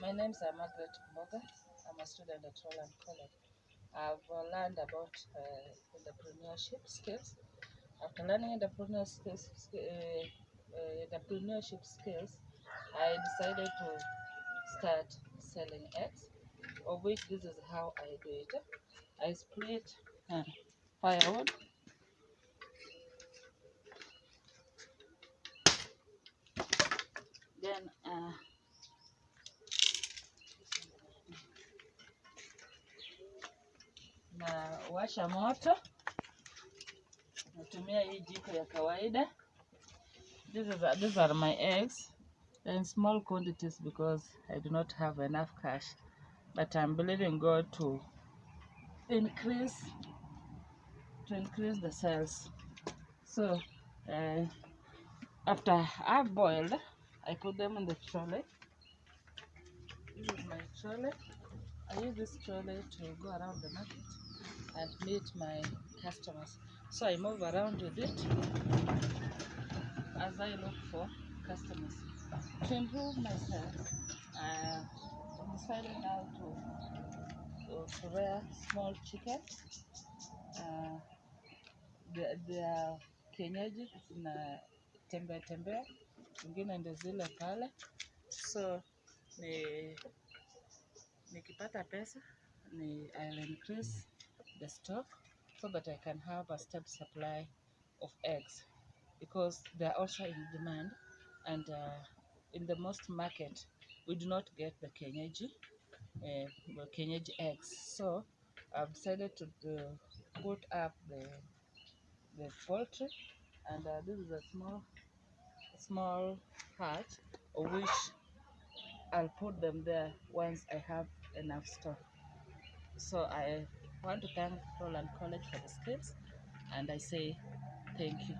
My name is Margaret Mboga. I'm a student at Roland College. I've uh, learned about uh, entrepreneurship skills. After learning uh, uh, entrepreneurship skills, I decided to start selling eggs, of which this is how I do it. I split uh, firewood. Then uh, na washa moto, natumia hii jiko ya kawaida. This is, these are my eggs in small quantities because I do not have enough cash, but I'm believing God to increase to increase the sales. So uh, after I've boiled, I put them in the trolley. This is my trolley. I use this trolley to go around the market and meet my customers. So I move around with it as I look for customers. To improve myself, uh, I'm decided now to, to, small chicken. Uh, they are kienyeji na tembea tembea, ingine zile pale. So ni nikipata pesa ni I'll increase the stock so that I can have a stable supply of eggs because they are also in demand and uh, in the most market we do not get the kienyeji uh, the kienyeji eggs. So I've decided to uh, put up the the poultry and uh, this is a small small hatch of which I'll put them there once I have enough stock. So I want to thank Roland College for the skills and I say thank you